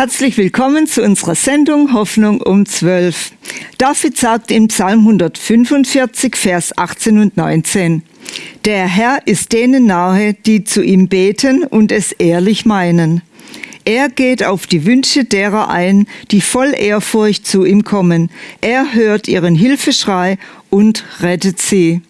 Herzlich willkommen zu unserer Sendung Hoffnung um 12. David sagt im Psalm 145, Vers 18 und 19, Der Herr ist denen nahe, die zu ihm beten und es ehrlich meinen. Er geht auf die Wünsche derer ein, die voll Ehrfurcht zu ihm kommen. Er hört ihren Hilfeschrei und rettet sie.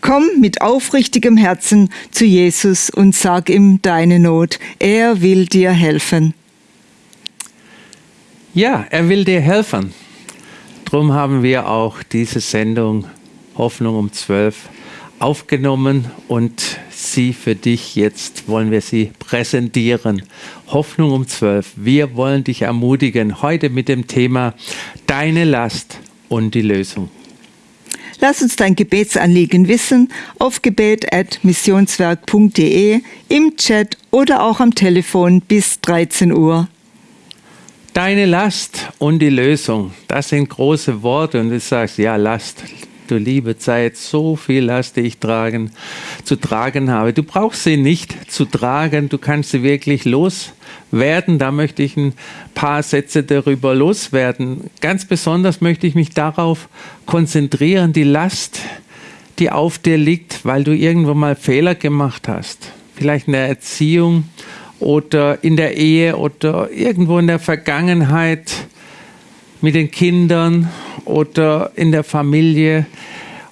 Komm mit aufrichtigem Herzen zu Jesus und sag ihm deine Not. Er will dir helfen. Ja, er will dir helfen. Darum haben wir auch diese Sendung Hoffnung um 12 aufgenommen und sie für dich jetzt wollen wir sie präsentieren. Hoffnung um 12. Wir wollen dich ermutigen heute mit dem Thema Deine Last und die Lösung. Lass uns dein Gebetsanliegen wissen auf gebet.missionswerk.de, im Chat oder auch am Telefon bis 13 Uhr. Deine Last und die Lösung, das sind große Worte und du sagst, ja, Last, du liebe Zeit, so viel Last, die ich tragen, zu tragen habe. Du brauchst sie nicht zu tragen, du kannst sie wirklich loswerden. Da möchte ich ein paar Sätze darüber loswerden. Ganz besonders möchte ich mich darauf konzentrieren, die Last, die auf dir liegt, weil du irgendwo mal Fehler gemacht hast. Vielleicht in der Erziehung, oder in der Ehe oder irgendwo in der Vergangenheit mit den Kindern oder in der Familie.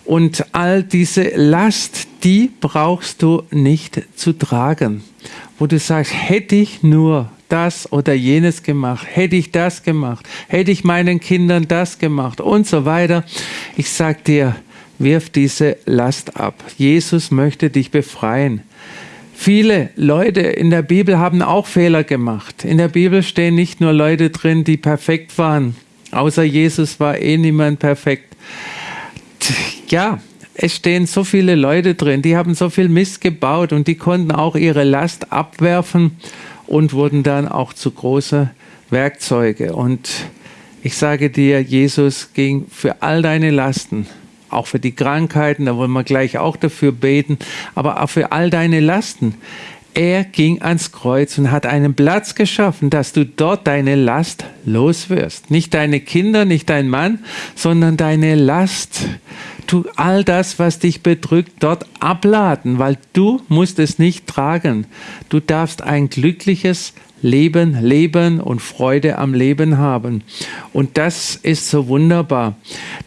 Und all diese Last, die brauchst du nicht zu tragen. Wo du sagst, hätte ich nur das oder jenes gemacht, hätte ich das gemacht, hätte ich meinen Kindern das gemacht und so weiter. Ich sag dir, wirf diese Last ab. Jesus möchte dich befreien. Viele Leute in der Bibel haben auch Fehler gemacht. In der Bibel stehen nicht nur Leute drin, die perfekt waren. Außer Jesus war eh niemand perfekt. Ja, es stehen so viele Leute drin, die haben so viel Mist gebaut und die konnten auch ihre Last abwerfen und wurden dann auch zu große Werkzeuge. Und ich sage dir, Jesus ging für all deine Lasten auch für die Krankheiten, da wollen wir gleich auch dafür beten, aber auch für all deine Lasten. Er ging ans Kreuz und hat einen Platz geschaffen, dass du dort deine Last loswirst. Nicht deine Kinder, nicht dein Mann, sondern deine Last. Tu all das, was dich bedrückt, dort abladen, weil du musst es nicht tragen. Du darfst ein glückliches Leben, Leben und Freude am Leben haben. Und das ist so wunderbar.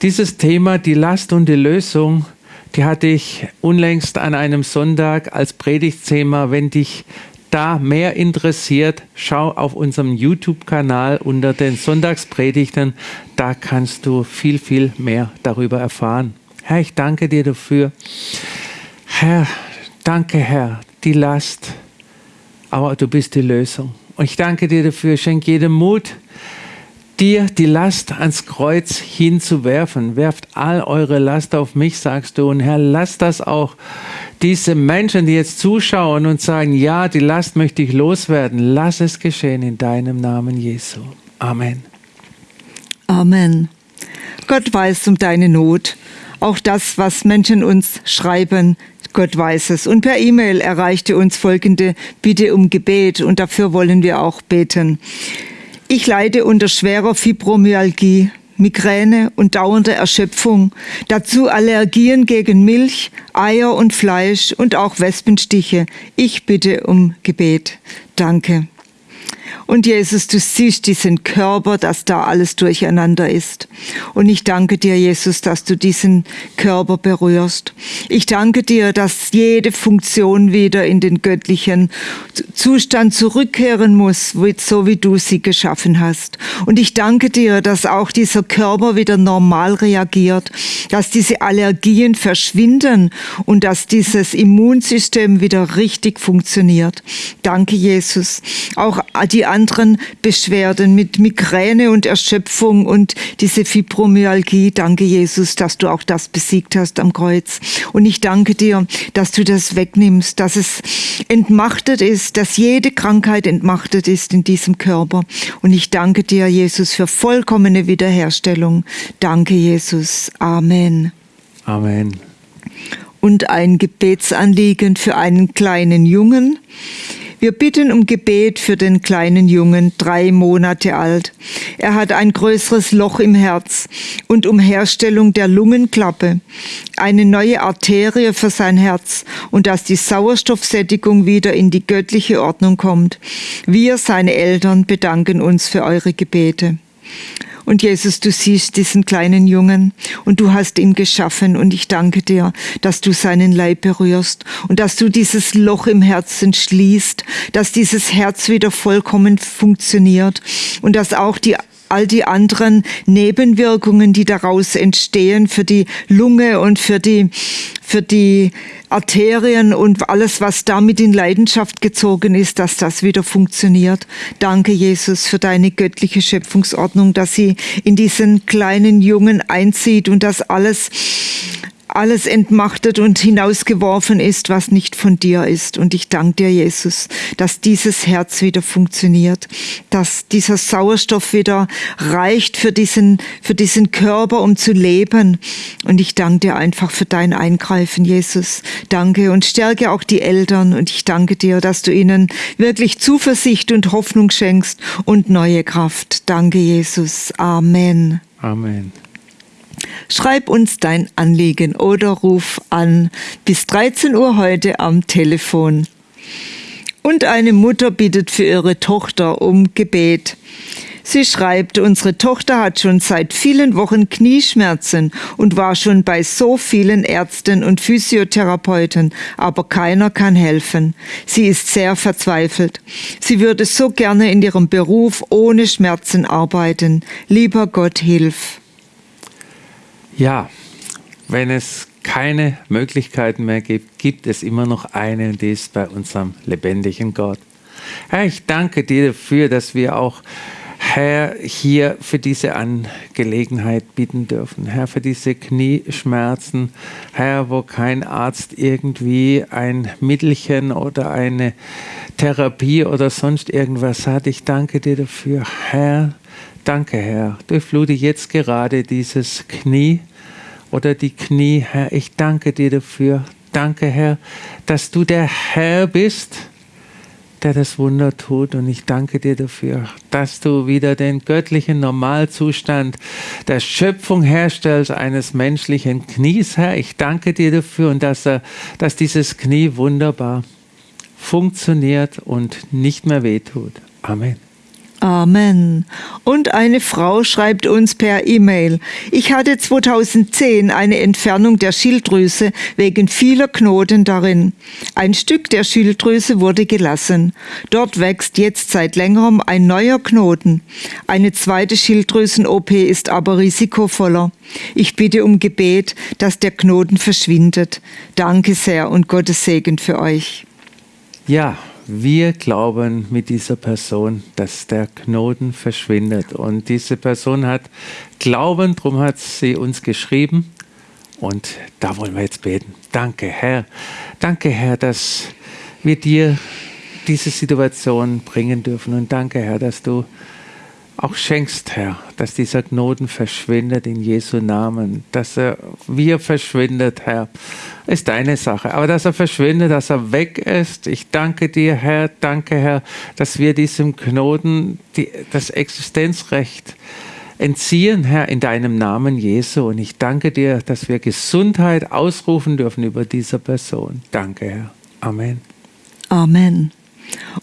Dieses Thema, die Last und die Lösung, die hatte ich unlängst an einem Sonntag als Predigtthema. Wenn dich da mehr interessiert, schau auf unserem YouTube-Kanal unter den Sonntagspredigten. Da kannst du viel, viel mehr darüber erfahren. Herr, ich danke dir dafür. Herr, danke, Herr, die Last, aber du bist die Lösung. Und ich danke dir dafür, schenk jedem Mut, dir die Last ans Kreuz hinzuwerfen. Werft all eure Last auf mich, sagst du. Und Herr, lass das auch diese Menschen, die jetzt zuschauen und sagen, ja, die Last möchte ich loswerden. Lass es geschehen in deinem Namen, Jesu. Amen. Amen. Gott weiß um deine Not. Auch das, was Menschen uns schreiben, Gott weiß es. Und per E-Mail erreichte uns folgende Bitte um Gebet und dafür wollen wir auch beten. Ich leide unter schwerer Fibromyalgie, Migräne und dauernder Erschöpfung, dazu Allergien gegen Milch, Eier und Fleisch und auch Wespenstiche. Ich bitte um Gebet. Danke. Und Jesus, du siehst diesen Körper, dass da alles durcheinander ist. Und ich danke dir, Jesus, dass du diesen Körper berührst. Ich danke dir, dass jede Funktion wieder in den göttlichen Zustand zurückkehren muss, so wie du sie geschaffen hast. Und ich danke dir, dass auch dieser Körper wieder normal reagiert, dass diese Allergien verschwinden und dass dieses Immunsystem wieder richtig funktioniert. Danke, Jesus. Auch die anderen Beschwerden mit Migräne und Erschöpfung und diese Fibromyalgie. Danke, Jesus, dass du auch das besiegt hast am Kreuz. Und ich danke dir, dass du das wegnimmst, dass es entmachtet ist, dass jede Krankheit entmachtet ist in diesem Körper. Und ich danke dir, Jesus, für vollkommene Wiederherstellung. Danke, Jesus. Amen. Amen. Und ein Gebetsanliegen für einen kleinen Jungen. Wir bitten um Gebet für den kleinen Jungen, drei Monate alt. Er hat ein größeres Loch im Herz und um Herstellung der Lungenklappe, eine neue Arterie für sein Herz und dass die Sauerstoffsättigung wieder in die göttliche Ordnung kommt. Wir, seine Eltern, bedanken uns für eure Gebete. Und Jesus, du siehst diesen kleinen Jungen und du hast ihn geschaffen. Und ich danke dir, dass du seinen Leib berührst und dass du dieses Loch im Herzen schließt, dass dieses Herz wieder vollkommen funktioniert und dass auch die all die anderen Nebenwirkungen, die daraus entstehen für die Lunge und für die, für die Arterien und alles, was damit in Leidenschaft gezogen ist, dass das wieder funktioniert. Danke, Jesus, für deine göttliche Schöpfungsordnung, dass sie in diesen kleinen Jungen einzieht und dass alles alles entmachtet und hinausgeworfen ist, was nicht von dir ist. Und ich danke dir, Jesus, dass dieses Herz wieder funktioniert, dass dieser Sauerstoff wieder reicht für diesen, für diesen Körper, um zu leben. Und ich danke dir einfach für dein Eingreifen, Jesus. Danke und stärke auch die Eltern. Und ich danke dir, dass du ihnen wirklich Zuversicht und Hoffnung schenkst und neue Kraft. Danke, Jesus. Amen. Amen. Schreib uns dein Anliegen oder ruf an bis 13 Uhr heute am Telefon. Und eine Mutter bittet für ihre Tochter um Gebet. Sie schreibt, unsere Tochter hat schon seit vielen Wochen Knieschmerzen und war schon bei so vielen Ärzten und Physiotherapeuten, aber keiner kann helfen. Sie ist sehr verzweifelt. Sie würde so gerne in ihrem Beruf ohne Schmerzen arbeiten. Lieber Gott, hilf. Ja, wenn es keine Möglichkeiten mehr gibt, gibt es immer noch eine die ist bei unserem lebendigen Gott. Herr, ich danke dir dafür, dass wir auch Herr, hier für diese Angelegenheit bitten dürfen. Herr, für diese Knieschmerzen. Herr, wo kein Arzt irgendwie ein Mittelchen oder eine Therapie oder sonst irgendwas hat. Ich danke dir dafür. Herr, danke, Herr. Durchflute jetzt gerade dieses Knie oder die Knie, Herr. Ich danke dir dafür. Danke, Herr, dass du der Herr bist, der das Wunder tut. Und ich danke dir dafür, dass du wieder den göttlichen Normalzustand der Schöpfung herstellst eines menschlichen Knies, Herr. Ich danke dir dafür und dass, er, dass dieses Knie wunderbar funktioniert und nicht mehr wehtut. Amen. Amen. Und eine Frau schreibt uns per E-Mail, ich hatte 2010 eine Entfernung der Schilddrüse wegen vieler Knoten darin. Ein Stück der Schilddrüse wurde gelassen. Dort wächst jetzt seit längerem ein neuer Knoten. Eine zweite Schilddrüsen-OP ist aber risikovoller. Ich bitte um Gebet, dass der Knoten verschwindet. Danke sehr und Gottes Segen für euch. Ja, wir glauben mit dieser Person, dass der Knoten verschwindet. Und diese Person hat Glauben, darum hat sie uns geschrieben. Und da wollen wir jetzt beten. Danke, Herr. Danke, Herr, dass wir dir diese Situation bringen dürfen. Und danke, Herr, dass du auch schenkst, Herr, dass dieser Knoten verschwindet in Jesu Namen, dass er wir verschwindet, Herr, ist deine Sache. Aber dass er verschwindet, dass er weg ist, ich danke dir, Herr, danke, Herr, dass wir diesem Knoten die, das Existenzrecht entziehen, Herr, in deinem Namen Jesu. Und ich danke dir, dass wir Gesundheit ausrufen dürfen über diese Person. Danke, Herr. Amen. Amen.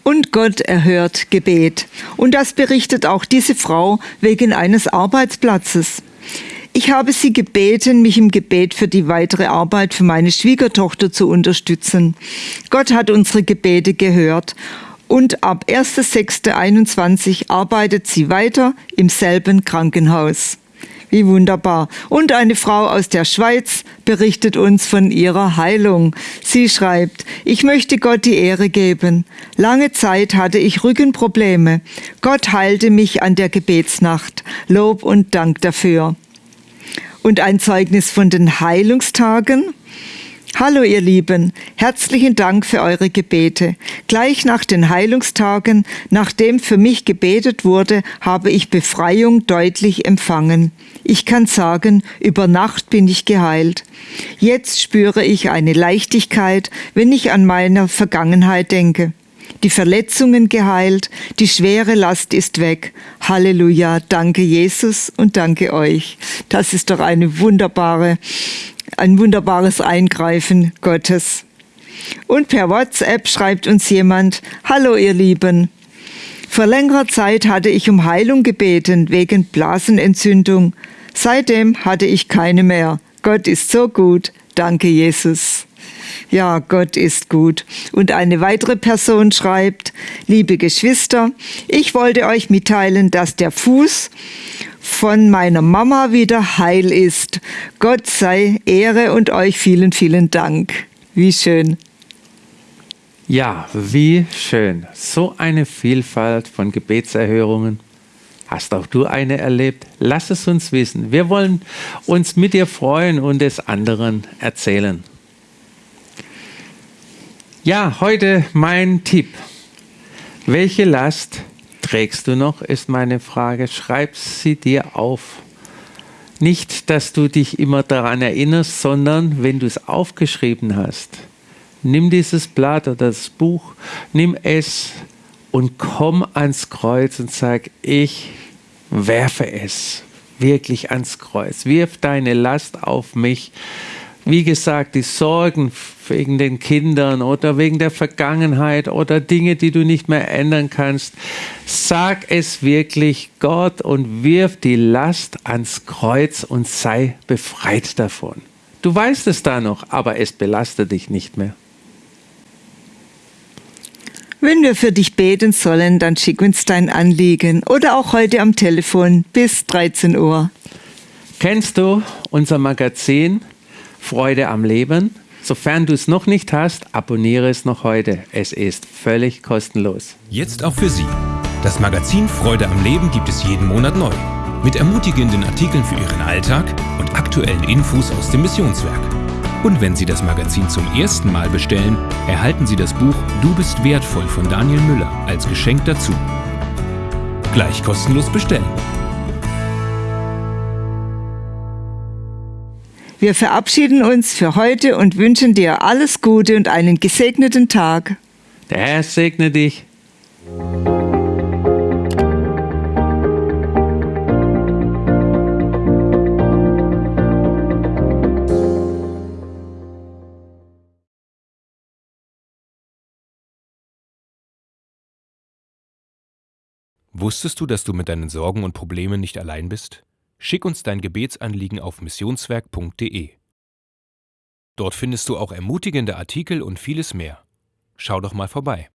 Und Gott erhört Gebet. Und das berichtet auch diese Frau wegen eines Arbeitsplatzes. Ich habe sie gebeten, mich im Gebet für die weitere Arbeit für meine Schwiegertochter zu unterstützen. Gott hat unsere Gebete gehört und ab 1.6.21 arbeitet sie weiter im selben Krankenhaus. Wie wunderbar. Und eine Frau aus der Schweiz berichtet uns von ihrer Heilung. Sie schreibt, ich möchte Gott die Ehre geben. Lange Zeit hatte ich Rückenprobleme. Gott heilte mich an der Gebetsnacht. Lob und Dank dafür. Und ein Zeugnis von den Heilungstagen. Hallo ihr Lieben, herzlichen Dank für eure Gebete. Gleich nach den Heilungstagen, nachdem für mich gebetet wurde, habe ich Befreiung deutlich empfangen. Ich kann sagen, über Nacht bin ich geheilt. Jetzt spüre ich eine Leichtigkeit, wenn ich an meine Vergangenheit denke. die Verletzungen geheilt, die schwere Last ist weg. Halleluja, danke Jesus und danke euch. Das ist doch eine wunderbare, ein wunderbares Eingreifen Gottes. Und per WhatsApp schreibt uns jemand, Hallo ihr Lieben. Vor längerer Zeit hatte ich um Heilung gebeten wegen Blasenentzündung. Seitdem hatte ich keine mehr. Gott ist so gut. Danke, Jesus. Ja, Gott ist gut. Und eine weitere Person schreibt, liebe Geschwister, ich wollte euch mitteilen, dass der Fuß von meiner Mama wieder heil ist. Gott sei Ehre und euch vielen, vielen Dank. Wie schön. Ja, wie schön. So eine Vielfalt von Gebetserhörungen. Hast auch du eine erlebt? Lass es uns wissen. Wir wollen uns mit dir freuen und es anderen erzählen. Ja, heute mein Tipp. Welche Last trägst du noch, ist meine Frage. Schreib sie dir auf. Nicht, dass du dich immer daran erinnerst, sondern wenn du es aufgeschrieben hast, nimm dieses Blatt oder das Buch, nimm es und komm ans Kreuz und sag, ich werfe es wirklich ans Kreuz. Wirf deine Last auf mich. Wie gesagt, die Sorgen wegen den Kindern oder wegen der Vergangenheit oder Dinge, die du nicht mehr ändern kannst. Sag es wirklich Gott und wirf die Last ans Kreuz und sei befreit davon. Du weißt es da noch, aber es belastet dich nicht mehr. Wenn wir für dich beten sollen, dann schick uns dein Anliegen oder auch heute am Telefon bis 13 Uhr. Kennst du unser Magazin Freude am Leben? Sofern du es noch nicht hast, abonniere es noch heute. Es ist völlig kostenlos. Jetzt auch für Sie. Das Magazin Freude am Leben gibt es jeden Monat neu. Mit ermutigenden Artikeln für Ihren Alltag und aktuellen Infos aus dem Missionswerk. Und wenn Sie das Magazin zum ersten Mal bestellen, erhalten Sie das Buch Du bist wertvoll von Daniel Müller als Geschenk dazu. Gleich kostenlos bestellen. Wir verabschieden uns für heute und wünschen dir alles Gute und einen gesegneten Tag. Der Herr segne dich. Wusstest du, dass du mit deinen Sorgen und Problemen nicht allein bist? Schick uns dein Gebetsanliegen auf missionswerk.de. Dort findest du auch ermutigende Artikel und vieles mehr. Schau doch mal vorbei.